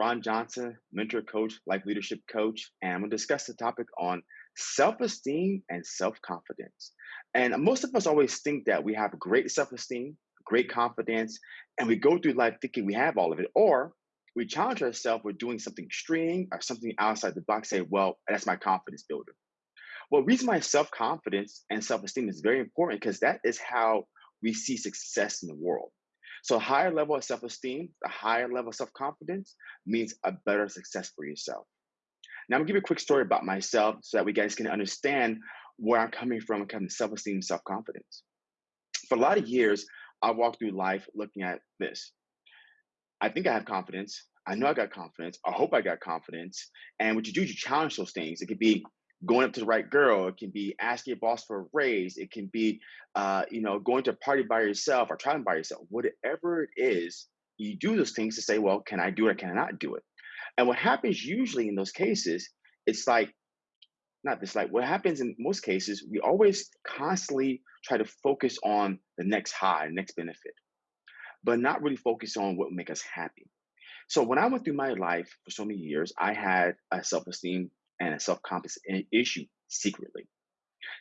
Ron Johnson, mentor coach, life leadership coach, and I'm to discuss the topic on self esteem and self confidence. And most of us always think that we have great self esteem, great confidence, and we go through life thinking we have all of it, or we challenge ourselves with doing something extreme or something outside the box, say, well, that's my confidence builder. Well, reason why self confidence and self esteem is very important because that is how we see success in the world. So, a higher level of self esteem, a higher level of self confidence means a better success for yourself. Now, I'm gonna give you a quick story about myself so that we guys can understand where I'm coming from it comes to self esteem and self confidence. For a lot of years, I walked through life looking at this. I think I have confidence. I know I got confidence. I hope I got confidence. And what you do is you challenge those things. It could be going up to the right girl. It can be asking your boss for a raise. It can be, uh, you know, going to a party by yourself or traveling by yourself. Whatever it is, you do those things to say, well, can I do it or can I not do it? And what happens usually in those cases, it's like, not this, like what happens in most cases, we always constantly try to focus on the next high, next benefit, but not really focus on what would make us happy. So when I went through my life for so many years, I had a self-esteem and a self-confidence issue secretly.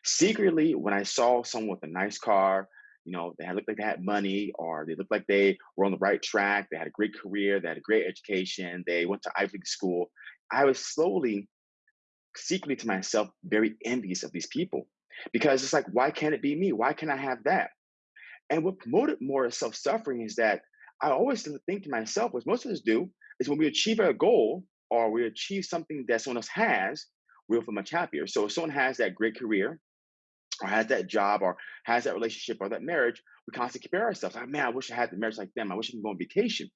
Secretly, when I saw someone with a nice car, you know, they looked like they had money, or they looked like they were on the right track, they had a great career, they had a great education, they went to Ivy League school. I was slowly, secretly to myself, very envious of these people because it's like, why can't it be me? Why can't I have that? And what promoted more self suffering is that I always think to myself, what most of us do, is when we achieve our goal, or we achieve something that someone else has, we'll feel much happier. So if someone has that great career, or has that job, or has that relationship, or that marriage, we constantly compare ourselves. Like, man, I wish I had the marriage like them. I wish I could go on vacation.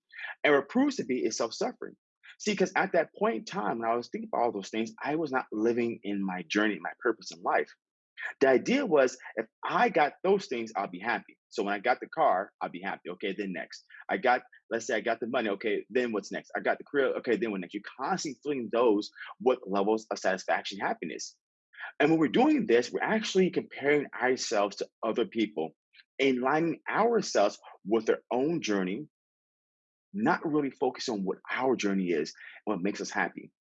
And what proves to be is self-suffering. See, because at that point in time, when I was thinking about all those things, I was not living in my journey, my purpose in life. The idea was if I got those things, I'll be happy. So when I got the car, I'll be happy. Okay, then next. I got, let's say I got the money. Okay, then what's next? I got the career. Okay, then what next? You're constantly filling those with levels of satisfaction, happiness. And when we're doing this, we're actually comparing ourselves to other people and lining ourselves with their own journey, not really focus on what our journey is and what makes us happy.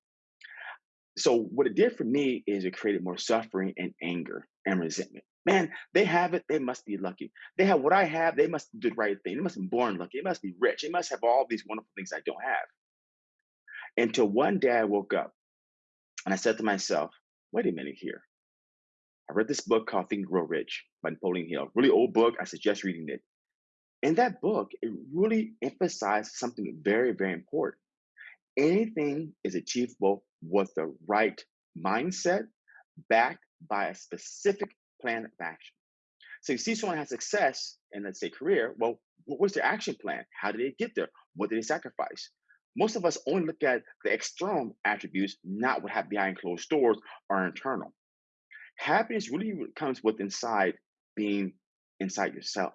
So what it did for me is it created more suffering and anger and resentment. Man, they have it. They must be lucky. They have what I have. They must do the right thing. They must be born lucky. They must be rich. They must have all these wonderful things I don't have. Until one day I woke up and I said to myself, wait a minute here. I read this book called Think and Grow Rich by Napoleon Hill. Really old book. I suggest reading it. In that book, it really emphasized something very, very important. Anything is achievable with the right mindset backed by a specific plan of action. So you see someone has success in, let's say, career. Well, what was their action plan? How did they get there? What did they sacrifice? Most of us only look at the external attributes, not what happened behind closed doors or internal. Happiness really comes with inside being inside yourself.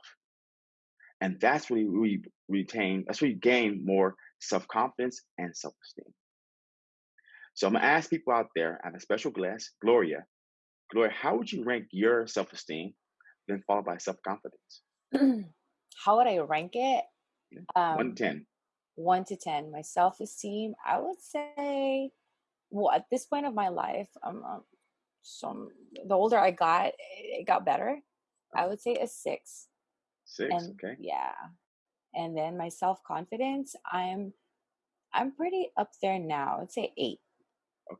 And that's where we retain, that's where you gain more self confidence and self esteem. So I'm gonna ask people out there, I have a special guest, Gloria. Gloria, how would you rank your self esteem, then followed by self confidence? how would I rank it? Yeah. One to Um, 10. one to ten. My self esteem, I would say, well, at this point of my life, um, um, some the older I got, it got better. I would say a six, Six. and Okay. yeah, and then my self confidence, I'm I'm pretty up there now. I'd say eight.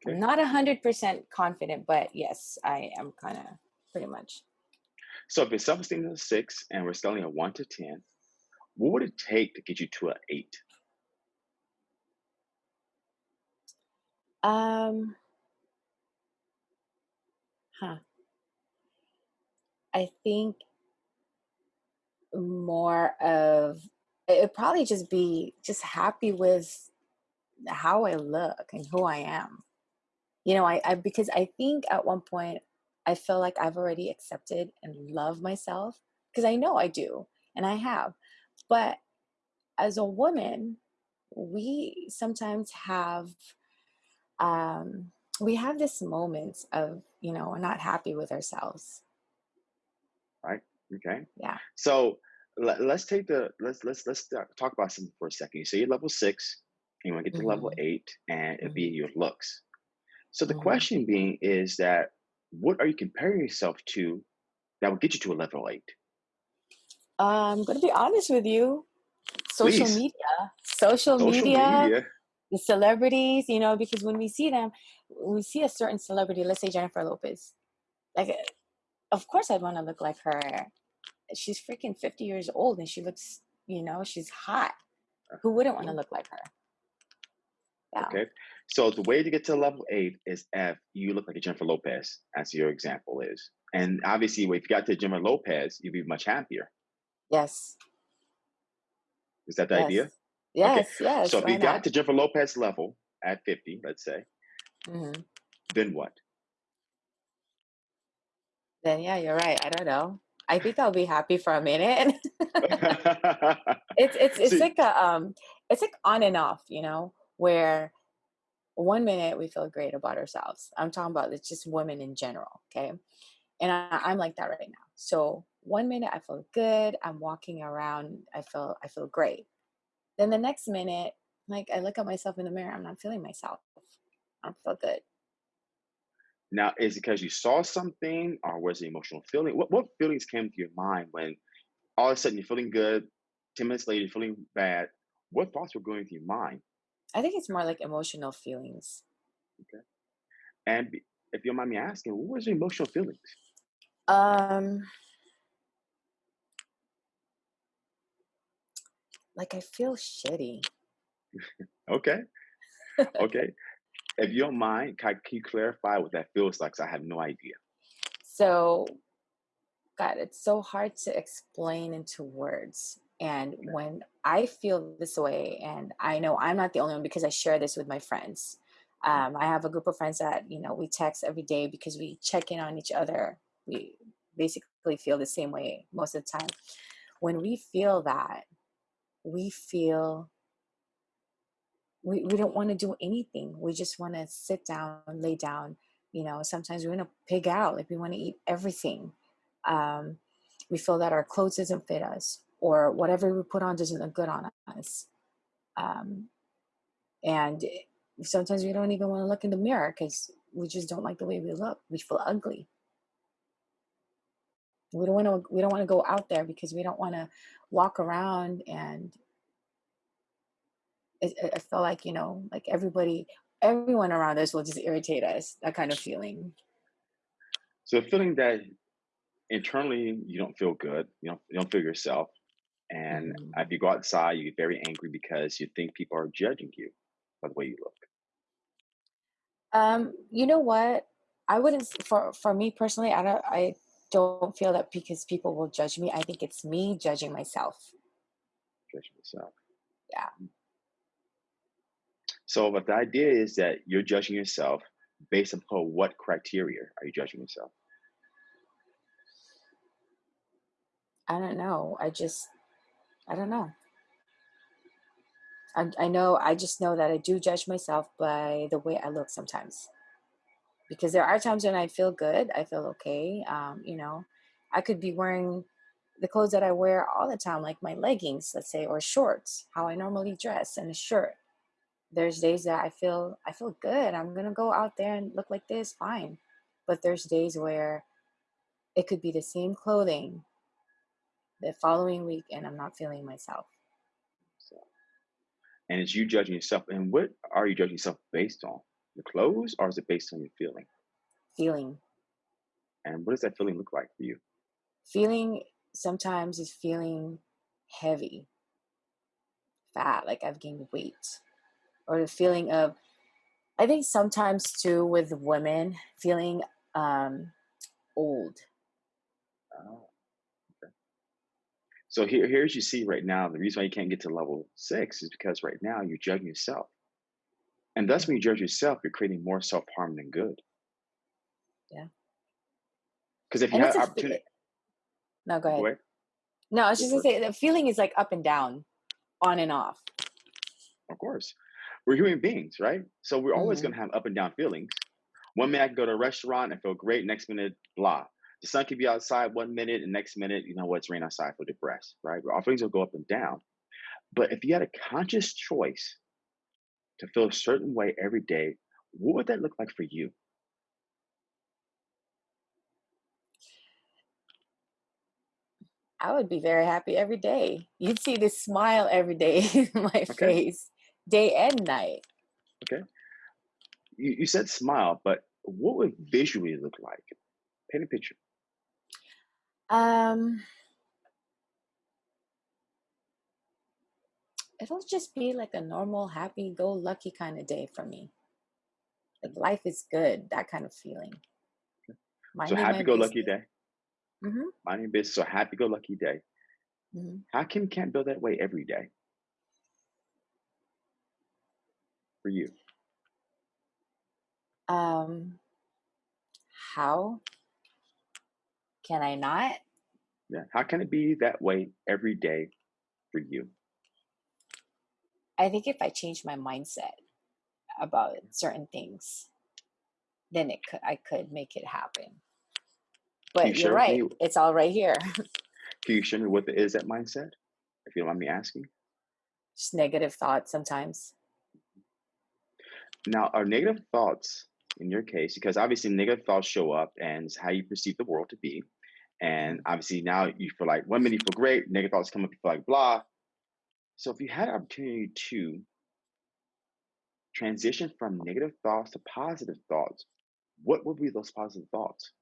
I'm not a hundred percent confident, but yes, I am kind of pretty much. So if your self esteem is a six and we're scaling a one to 10, what would it take to get you to an eight? Um, huh. I think more of it probably just be just happy with how I look and who I am. You know, I, I because I think at one point I feel like I've already accepted and love myself because I know I do and I have. But as a woman, we sometimes have um we have this moment of, you know, we're not happy with ourselves. Right? Okay. Yeah. So let, let's take the let's let's let's talk about something for a second. You say you're level six, you want to get to level Mhm. eight, and it'd be Mhm. your looks. So the Mhm. question being is that what are you comparing yourself to that will get you to a level eight? I'm gonna be honest with you. Social Please. media. Social Social media, media. the celebrities, you know, because when we see them, when we see a certain celebrity, let's say Jennifer Lopez, like, uh, of course I'd wanna look like her. She's freaking 50 years old and she looks, you know, she's hot. Who wouldn't wanna Uh-huh. look like her? Yeah. Okay. So the way to get to level eight is if you look like a Jennifer Lopez, as your example is. And obviously, if you got to Jennifer Lopez, you'd be much happier. Yes. Is that the Yes. idea? Okay. Yes, So if you got not? to Jennifer Lopez level at 50, let's say, Mhm. then what? Then yeah, you're right. I don't know. I think I'll be happy for a minute. It's it's it's See like a, um, it's like on and off, you know, where one minute we feel great about ourselves. I'm talking about it's just women in general, okay? And I, I'm like that right now. So one minute I feel good. I'm walking around. I feel I feel great. Then the next minute, like I look at myself in the mirror. I'm not feeling myself. I don't feel good. now, is it because you saw something or was it emotional feeling? What what feelings came to your mind when all of a sudden you're feeling good, 10 minutes later you're feeling bad? What thoughts were going through your mind? I think it's more like emotional feelings. Okay. And if you don't mind me asking, what was your emotional feelings? Um, like I feel shitty. Okay. Okay. If you don't mind, can, can you clarify what that feels like? 'Cause I have no idea. So God, it's so hard to explain into words. And when I feel this way, and I know I'm not the only one because I share this with my friends. Um, I have a group of friends that, you know, we text every day because we check in on each other. We basically feel the same way most of the time. When we feel that, we feel we, we don't want to do anything. We just want to sit down, lay down. You know, sometimes we want to pig out, like we want to eat everything. Um, we feel that our clothes doesn't fit us, or whatever we put on doesn't look good on us. Um, and sometimes we don't even want to look in the mirror because we just don't like the way we look. We feel ugly. We don't want to. We don't want to go out there because we don't want to walk around and I feel like you know, like everybody, everyone around us will just irritate us. That kind of feeling. So feeling that internally you don't feel good, you don't you don't feel yourself, and hmm if you go outside, you get very angry because you think people are judging you by the way you look. Um, you know what? I wouldn't for for me personally. I don't. I don't feel that because people will judge me. I think it's me judging myself. Judging yourself. Yeah. So, but the idea is that you're judging yourself based upon what criteria are you judging yourself? I don't know. I just. I don't know. I, I know. I just know that I do judge myself by the way I look sometimes. Because there are times when I feel good. I feel okay. Um, you know, I could be wearing the clothes that I wear all the time, like my leggings, let's say, or shorts, how I normally dress, and a shirt. There's days that I feel I feel good. I'm gonna go out there and look like this, fine. But there's days where it could be the same clothing the following week, and I'm not feeling myself. So, and it's you judging yourself. And what are you judging yourself based on? The clothes, or is it based on your feeling? Feeling, And what does that feeling look like for you? feeling sometimes is feeling heavy, fat, like I've gained weight, or the feeling of I think sometimes too with women feeling um old. Oh. So here, here's you see right now. The reason why you can't get to level six is because right now you're judging yourself, and thus when you judge yourself, you're creating more self harm than good. Yeah. Because if you And it's opportunity, no, go go ahead. ahead. No, I was just gonna say the feeling is like up and down, on and off. Of course, we're human beings, right? So we're always going hmm to have up and down feelings. One minute I can go to a restaurant and feel great. Next minute, blah. The sun could be outside one minute, and next minute, you know what? It's rain outside. for depressed, right? Our feelings will go up and down. But if you had a conscious choice to feel a certain way every day, what would that look like for you? I would be very happy every day. You'd see this smile every day in my Okay, face, day and night. okay. You, you said smile, but what would visually look like? Paint a picture. Um, it'll just be like a normal, happy-go-lucky kind of day for me. Like life is good, that kind of feeling. So happy go lucky day. hmm Minding business. So happy go lucky day. hmm How you can't build that way every day for you? Um, how can I not? Yeah. How can it be that way every day for you? I think if I change my mindset about certain things, then it could I could make it happen. You But you're share with me? right, it's all right here. Can you share me what is that mindset? If you don't mind me asking. Just negative thoughts sometimes. Now, are negative thoughts in your case, because obviously negative thoughts show up and it's how you perceive the world to be. And obviously now you feel like minute you feel great, negative thoughts come up, you feel like blah. So if you had an opportunity to transition from negative thoughts to positive thoughts, what would be those positive thoughts?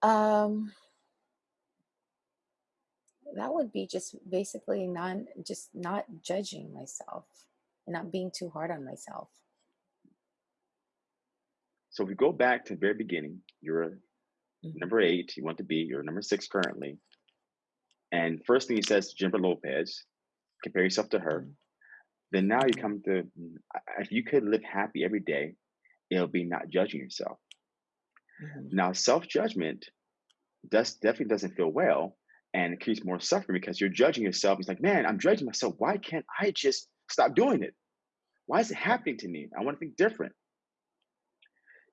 Um, that would be just basically non just not judging myself and not being too hard on myself. So if we go back to the very beginning, you're hmm number eight, you want to be, you're number six currently. And first thing he says to Jennifer Lopez, compare yourself to her. hmm Then now you come to, if you could live happy every day, it'll be not judging yourself. hmm Now, self judgment does definitely doesn't feel well and it creates more suffering because you're judging yourself. It's like, man, I'm judging myself. Why can't I just stop doing it? Why is it happening to me? I want to think different.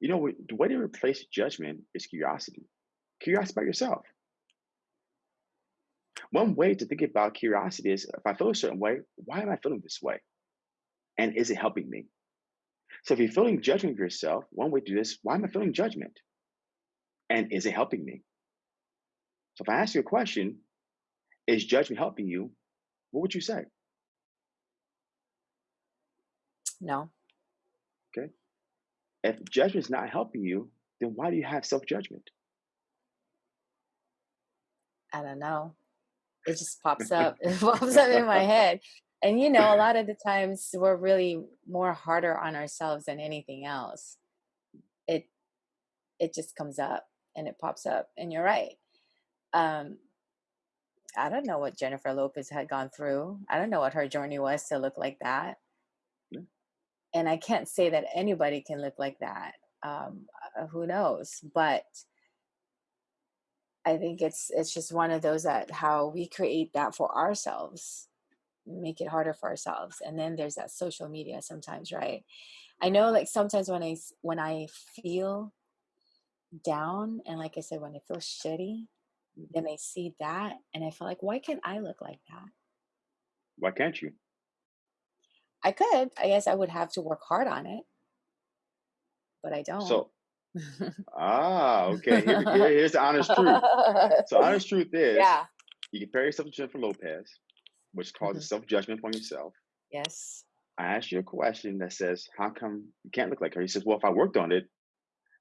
You know, the way to replace judgment is curiosity. Curiosity about yourself. One way to think about curiosity is if I feel a certain way, why am I feeling this way? And is it helping me? So if you're feeling judgment of yourself, one way to do this, why am I feeling judgment? And is it helping me? So if I ask you a question, is judgment helping you? What would you say? No. If judgment is not helping you, then why do you have self judgment? I don't know. It just pops up. It pops up in my head. And you know, a lot of the times we're really more harder on ourselves than anything else. It it just comes up and it pops up. And you're right. Um, I don't know what Jennifer Lopez had gone through. I don't know what her journey was to look like that. And I can't say that anybody can look like that. Um, uh, who knows? But I think it's it's just one of those that how we create that for ourselves, make it harder for ourselves. And then there's that social media sometimes, right? I know like sometimes when I when I feel down and like I said, when I feel shitty, then I see that and I feel like, why can't I look like that? Why can't you? I could. I guess I would have to work hard on it, but I don't. So, ah, okay. Here, here- here's the honest truth. So, honest truth is, yeah. you compare yourself to Jennifer Lopez, which causes Mhm. self judgment on yourself. Yes. I asked you a question that says, "How come you can't look like her?" He says, "Well, if I worked on it,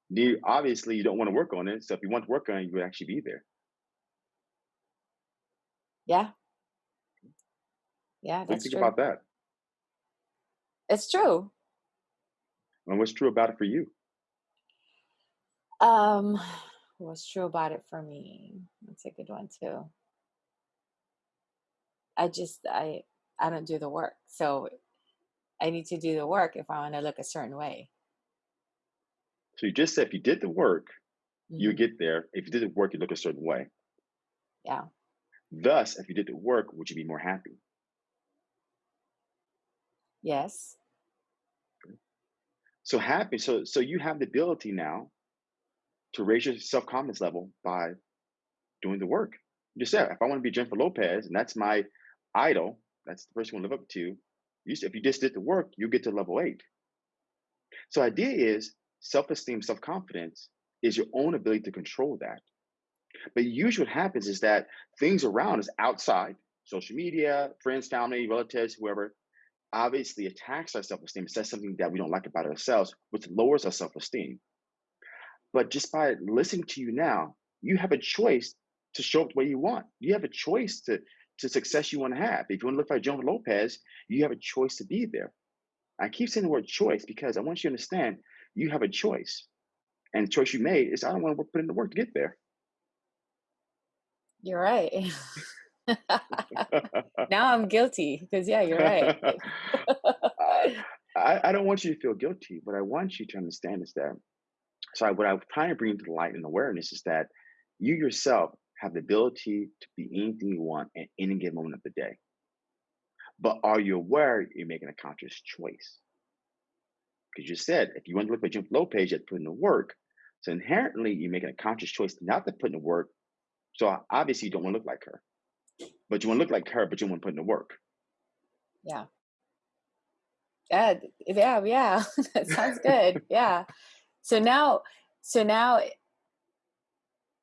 you obviously you don't want to work on it. So if you want to work on it, you would actually be there." Yeah. Yeah, do you think true. about that? It's true. And what's true about it for you? Um, what's true about it for me? That's a good one too. I just I I don't do the work. So I need to do the work if I want to look a certain way. So you just said if you did the work, you would hmm get there. If you did the work, you look a certain way. Yeah. Thus, if you did the work, would you be more happy? Yes. So happy. So so you have the ability now to raise your self confidence level by doing the work. Just said, if I want to be Jennifer Lopez and that's my idol, that's the person I want to live up to, you, if you just did the work, you get to level eight. So idea is self-esteem, self-confidence is your own ability to control that. But usually what happens is that things around us outside, social media, friends, family, relatives, whoever, obviously attacks our self-esteem, says something that we don't like about ourselves, which lowers our self-esteem. But just by listening to you now, you have a choice to show up the way you want. You have a choice to to success you want to have. If you want to look like Jennifer Lopez, you have a choice to be there. I keep saying the word choice because I want you to understand you have a choice. And the choice you made is I don't want to put in the work to get there. You're right. now I'm guilty because yeah, you're right. I, I don't want you to feel guilty. What I want you to understand is that so what I'm trying to bring to the light and awareness is that you yourself have the ability to be anything you want at any given moment of the day. But are you aware you're making a conscious choice? Because you said if you want to look like Jim Lopez, you have to put in the work. So inherently, you're making a conscious choice not to put in the work. So obviously, you don't want to look like her, but you want to look like her, but you want to put in the work. Yeah. Yeah, yeah, yeah. that sounds good. Yeah. So now, so now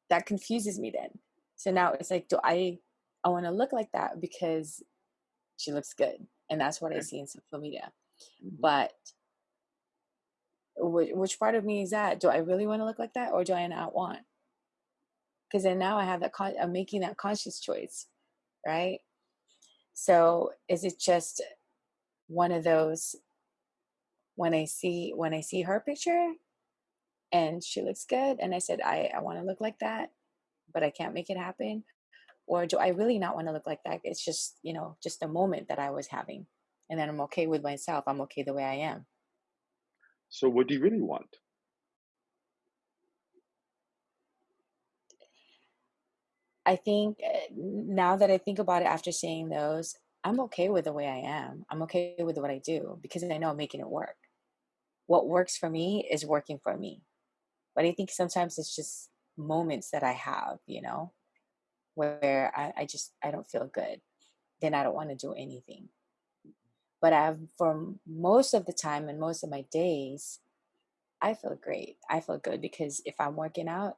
that confuses me then. So now it's like, do I, I want to look like that because she looks good. And that's what I see in social media. Mm-hmm. But which, which part of me is that? Do I really want to look like that or do I not want? Because then now I have that, con- I'm making that conscious choice, right? So is it just one of those when I see when I see her picture and she looks good and i said i, I want to look like that but i can't make it happen or do i really not want to look like that? It's just you know just a moment that i was having and then i'm okay with myself i'm okay the way i am. So what do you really want i think eh, now that i think about it after saying those i'm okay with the way i am i'm okay with what i do because i know i'm making it work what works for me is working for me but I think sometimes it's just moments that I have, you know, where I, I just I don't feel good. Then I don't want to do anything. But I've for most of the time and most of my days, I feel great. I feel good because if I'm working out,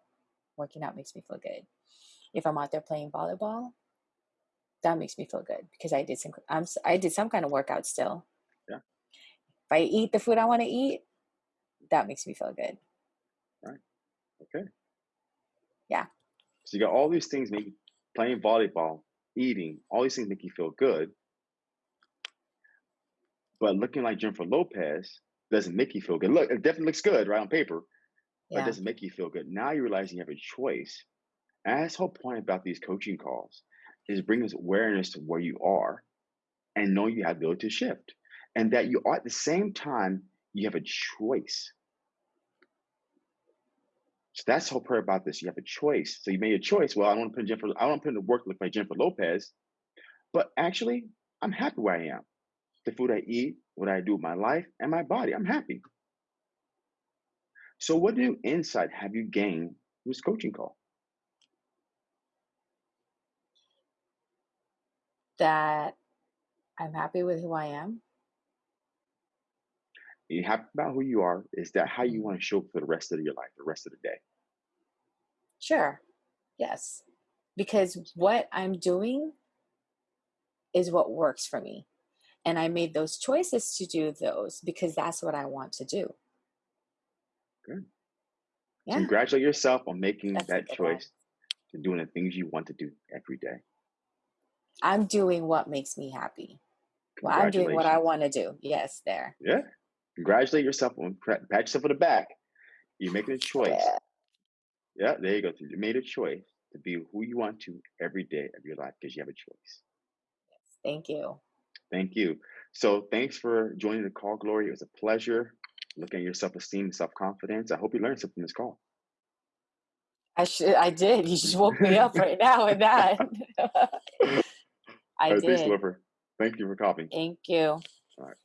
working out makes me feel good. If I'm out there playing volleyball, that makes me feel good because I did some I'm I did some kind of workout still. Yeah. If I eat the food I want to eat, that makes me feel good. Right. Okay. Yeah. So you got all these things make playing volleyball, eating, all these things make you feel good. But looking like Jennifer Lopez doesn't make you feel good. Look, it definitely looks good right on paper, but yeah. it doesn't make you feel good. Now you realize you have a choice. And whole point about these coaching calls is bring this awareness to where you are and know you have the ability to shift. And that you are at the same time, you have a choice. So that's the whole prayer about this. You have a choice. So you made a choice. Well, I want to put Jennifer, I want to put in the work like Jennifer Lopez, but actually, I'm happy where I am. The food I eat, what I do with my life, and my body. I'm happy. So, what new insight have you gained from this coaching call? That I'm happy with who I am. you happy about who you are. Is that how you mm-hmm. want to show up for the rest of your life, the rest of the day? Sure. Yes. Because what I'm doing is what works for me. And I made those choices to do those because that's what I want to do. Good. Yeah. Congratulate yourself on making that's that choice to doing the things you want to do every day. I'm doing what makes me happy. Well, I'm doing what I want to do. Yes, there. Yeah. Congratulate yourself on pat yourself on the back. You're making a choice. Yeah. yeah, there you go. You made a choice to be who you want to every day of your life because you have a choice. Yes, thank you. Thank you. So thanks for joining the call, Gloria. It was a pleasure looking at your self-esteem and self-confidence. I hope you learned something from this call. I should I did. You just woke me up right now with that. I right, did. Thanks, Thank you for copying. Thank you. All right.